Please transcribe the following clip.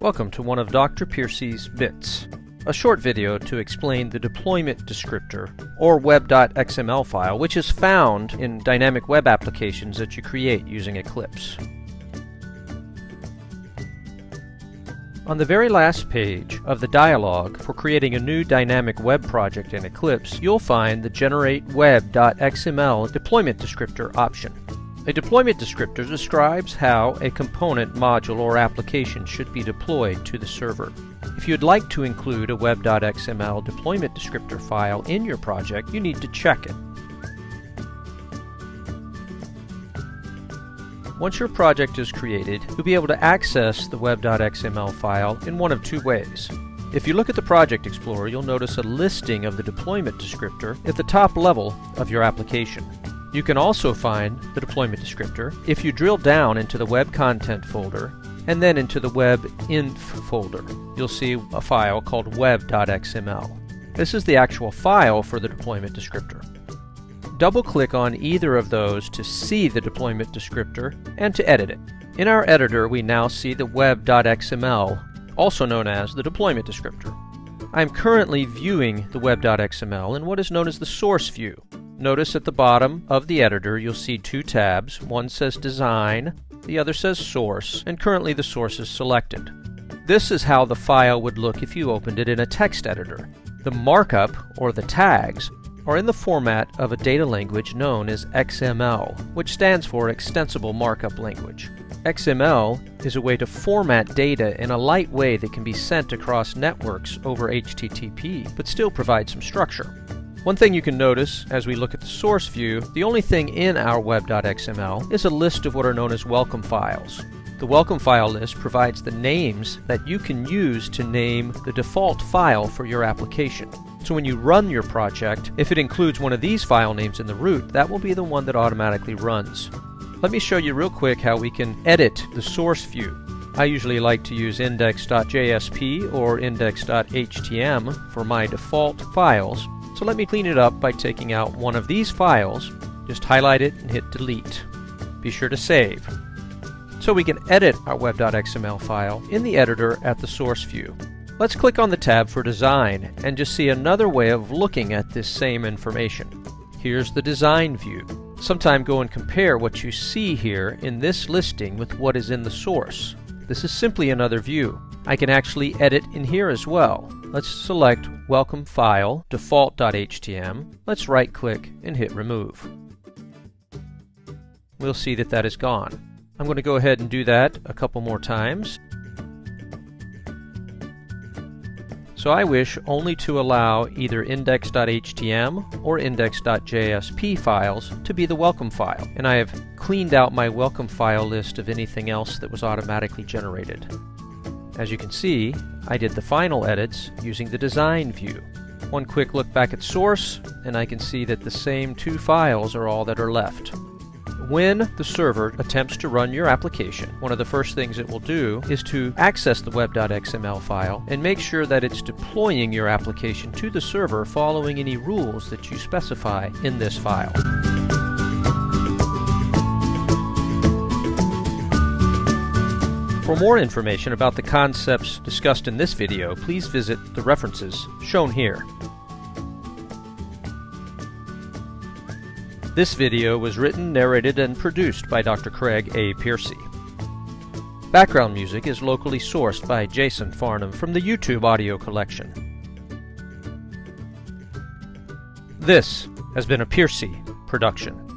Welcome to one of Dr. Piercy's bits, a short video to explain the deployment descriptor, or web.xml file, which is found in dynamic web applications that you create using Eclipse. On the very last page of the dialog for creating a new dynamic web project in Eclipse, you'll find the Generate Web.xml deployment descriptor option. A deployment descriptor describes how a component, module, or application should be deployed to the server. If you'd like to include a web.xml deployment descriptor file in your project, you need to check it. Once your project is created, you'll be able to access the web.xml file in one of two ways. If you look at the Project Explorer, you'll notice a listing of the deployment descriptor at the top level of your application. You can also find the deployment descriptor if you drill down into the web content folder and then into the web inf folder. You'll see a file called web.xml. This is the actual file for the deployment descriptor. Double click on either of those to see the deployment descriptor and to edit it. In our editor we now see the web.xml, also known as the deployment descriptor. I'm currently viewing the web.xml in what is known as the source view. Notice at the bottom of the editor you'll see two tabs. One says Design, the other says Source, and currently the source is selected. This is how the file would look if you opened it in a text editor. The markup, or the tags, are in the format of a data language known as XML, which stands for Extensible Markup Language. XML is a way to format data in a light way that can be sent across networks over HTTP, but still provide some structure. One thing you can notice as we look at the source view, the only thing in our web.xml is a list of what are known as welcome files. The welcome file list provides the names that you can use to name the default file for your application. So when you run your project, if it includes one of these file names in the root, that will be the one that automatically runs. Let me show you real quick how we can edit the source view. I usually like to use index.jsp or index.htm for my default files, so let me clean it up by taking out one of these files, just highlight it and hit delete. Be sure to save. So we can edit our web.xml file in the editor at the source view. Let's click on the tab for design and just see another way of looking at this same information. Here's the design view. Sometime go and compare what you see here in this listing with what is in the source. This is simply another view. I can actually edit in here as well. Let's select Welcome File, Default.htm. Let's right click and hit Remove. We'll see that that is gone. I'm going to go ahead and do that a couple more times. So I wish only to allow either index.htm or index.jsp files to be the welcome file, and I have cleaned out my welcome file list of anything else that was automatically generated. As you can see, I did the final edits using the design view. One quick look back at source, and I can see that the same two files are all that are left. When the server attempts to run your application, one of the first things it will do is to access the web.xml file and make sure that it's deploying your application to the server following any rules that you specify in this file. For more information about the concepts discussed in this video, please visit the references shown here. This video was written, narrated, and produced by Dr. Craig A. Piercy. Background music is locally sourced by Jason Farnham from the YouTube audio collection. This has been a Piercy production.